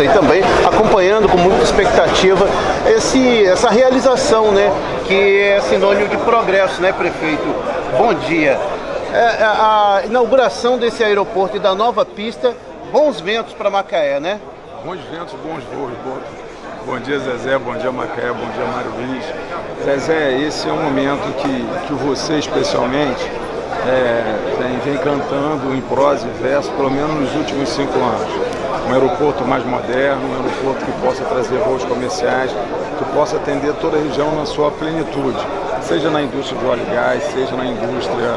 imprensa e também acompanhando com muita expectativa esse, essa realização, né? Que é sinônimo de progresso, né, prefeito? Bom dia. É, é a inauguração desse aeroporto e da nova pista, bons ventos para Macaé, né? Bons ventos, bons voos. Bom dia, Zezé. Bom dia, Macaé. Bom dia, Mário Luiz. Zezé, esse é um momento que, que você, especialmente, é, vem, vem cantando em prosa e verso, pelo menos nos últimos cinco anos. Um aeroporto mais moderno, um aeroporto que possa trazer voos comerciais, que possa atender toda a região na sua plenitude, seja na indústria de óleo e gás, seja na indústria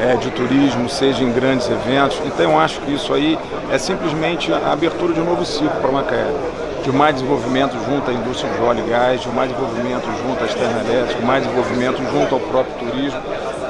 é, de turismo, seja em grandes eventos. Então eu acho que isso aí é simplesmente a abertura de um novo ciclo para Macaé de mais desenvolvimento junto à indústria de óleo e gás, de mais desenvolvimento junto às termoelétricas, mais desenvolvimento junto ao próprio turismo.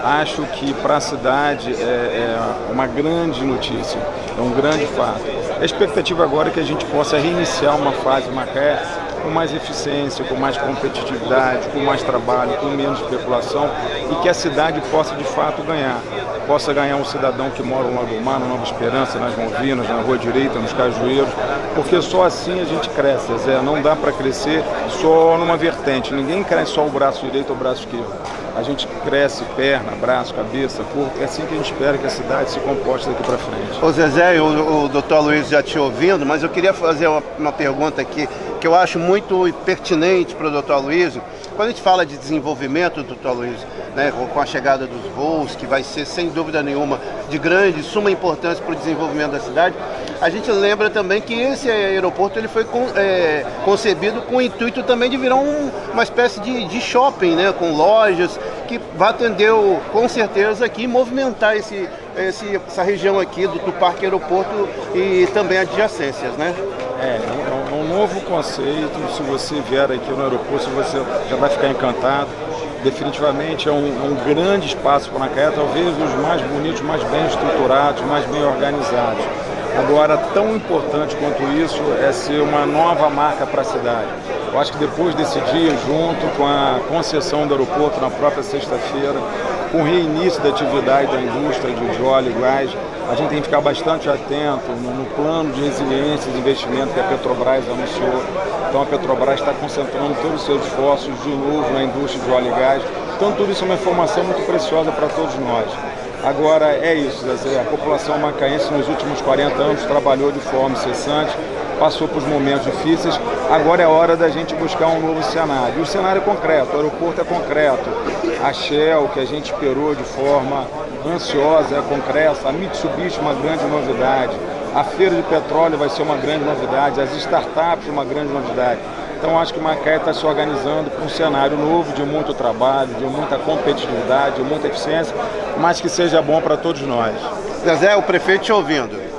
Acho que para a cidade é, é, uma grande notícia, é um grande fato. A expectativa agora é que a gente possa reiniciar uma fase Macaé com mais eficiência, com mais competitividade, com mais trabalho, com menos especulação e que a cidade possa de fato ganhar. Possa ganhar um cidadão que mora no Lago Mar, no Nova Esperança, nas Malvinas, na Rua Direita, nos Cajueiros, porque só assim a gente cresce, Zé. Não dá para crescer só numa vertente. Ninguém cresce só o braço direito ou o braço esquerdo. A gente cresce perna, braço, cabeça, corpo. É assim que a gente espera que a cidade se comporte daqui para frente. Ô Zezé, o, o doutor Luiz já te ouvindo, mas eu queria fazer uma, uma pergunta aqui que eu acho muito pertinente para o doutor Luiz. Quando a gente fala de desenvolvimento, doutor Luiz, né, com a chegada dos voos, que vai ser sem dúvida nenhuma de grande, suma importância para o desenvolvimento da cidade, a gente lembra também que esse aeroporto ele foi com, é, concebido com o intuito também de virar um, uma espécie de, de, shopping, né, com lojas, que vai atender com certeza aqui movimentar esse, esse, essa região aqui do, do Parque Aeroporto e também adjacências, né? É, é um, é um novo conceito, se você vier aqui no aeroporto, você já vai ficar encantado definitivamente é um, é um, grande espaço para Macaé, talvez os mais bonitos, mais bem estruturados, mais bem organizados. Agora, tão importante quanto isso é ser uma nova marca para a cidade. Eu acho que depois desse dia, junto com a concessão do aeroporto na própria sexta-feira, com o reinício da atividade da indústria de óleo e gás, a gente tem que ficar bastante atento no, no plano de resiliência de investimento que a Petrobras anunciou. Então a Petrobras está concentrando todos os seus esforços de novo na indústria de óleo e gás. Então tudo isso é uma informação muito preciosa para todos nós. Agora é isso, a população macaense nos últimos 40 anos trabalhou de forma incessante, passou por momentos difíceis, agora é hora da gente buscar um novo cenário. E o cenário é concreto, o aeroporto é concreto, a Shell, que a gente esperou de forma ansiosa, é concreta, a Mitsubishi uma grande novidade, a feira de petróleo vai ser uma grande novidade, as startups uma grande novidade. Então acho que Macaé está se organizando para um cenário novo de muito trabalho, de muita competitividade, de muita eficiência, mas que seja bom para todos nós. Zezé, o prefeito te ouvindo.